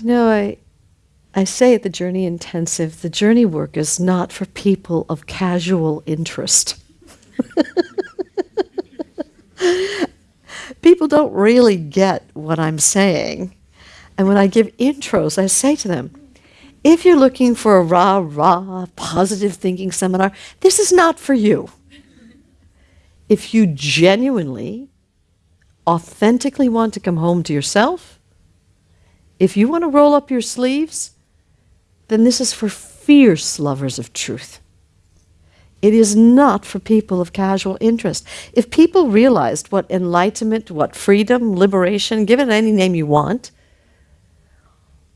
You know, I, I say at the Journey Intensive, the journey work is not for people of casual interest. people don't really get what I'm saying. And when I give intros, I say to them, if you're looking for a rah rah positive thinking seminar, this is not for you. If you genuinely, authentically want to come home to yourself, if you want to roll up your sleeves, then this is for fierce lovers of truth. It is not for people of casual interest. If people realized what enlightenment, what freedom, liberation, give it any name you want,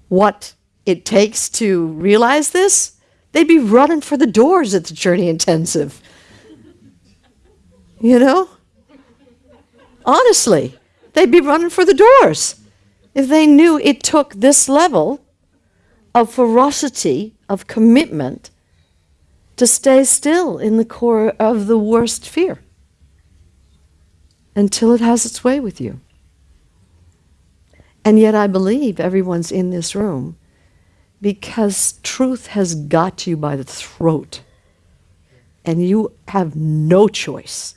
what it takes to realize this, they'd be running for the doors at the Journey Intensive. You know? Honestly, they'd be running for the doors if they knew it took this level of ferocity, of commitment, to stay still in the core of the worst fear until it has its way with you. And yet I believe everyone's in this room because truth has got you by the throat and you have no choice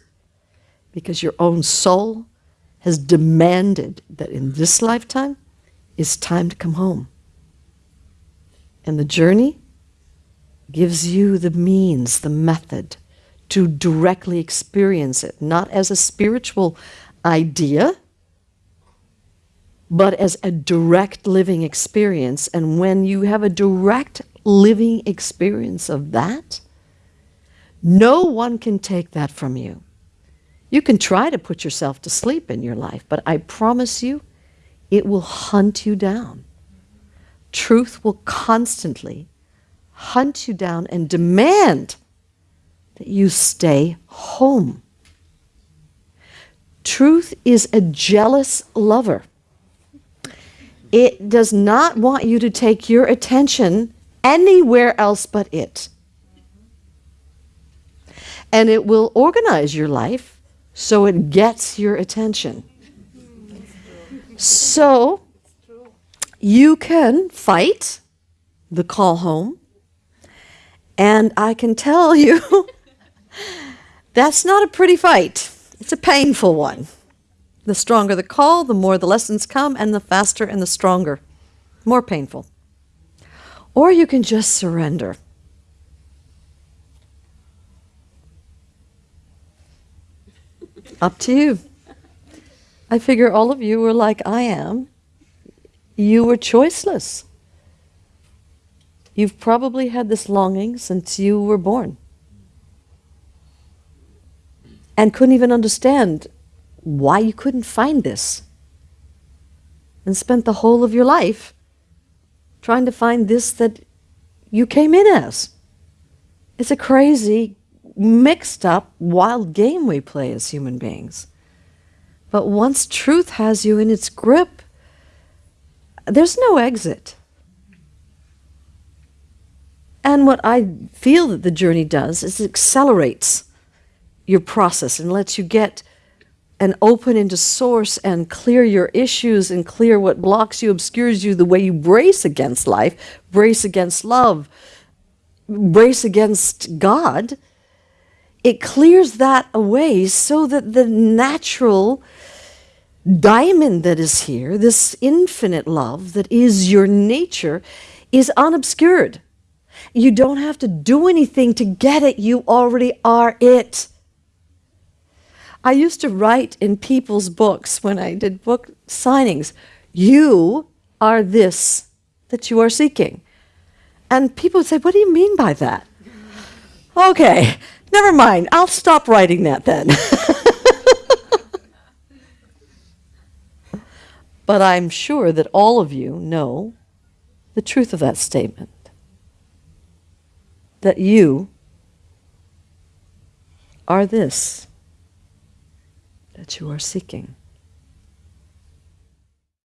because your own soul has demanded that in this lifetime it's time to come home. And the journey gives you the means, the method to directly experience it, not as a spiritual idea, but as a direct living experience. And when you have a direct living experience of that, no one can take that from you. You can try to put yourself to sleep in your life, but I promise you, it will hunt you down. Truth will constantly hunt you down and demand that you stay home. Truth is a jealous lover. It does not want you to take your attention anywhere else but it. And it will organize your life so it gets your attention. So you can fight the call home and I can tell you, that's not a pretty fight. It's a painful one. The stronger the call, the more the lessons come, and the faster and the stronger. More painful. Or you can just surrender. Up to you. I figure all of you were like I am. You were choiceless. You've probably had this longing since you were born and couldn't even understand why you couldn't find this and spent the whole of your life trying to find this that you came in as. It's a crazy, mixed up, wild game we play as human beings. But once truth has you in its grip, there's no exit. And what I feel that the journey does is it accelerates your process and lets you get and open into source and clear your issues and clear what blocks you, obscures you, the way you brace against life, brace against love, brace against God. It clears that away so that the natural diamond that is here, this infinite love that is your nature, is unobscured. You don't have to do anything to get it. You already are it. I used to write in people's books when I did book signings, you are this that you are seeking. And people would say, what do you mean by that? Okay, never mind. I'll stop writing that then. but I'm sure that all of you know the truth of that statement that you are this that you are seeking.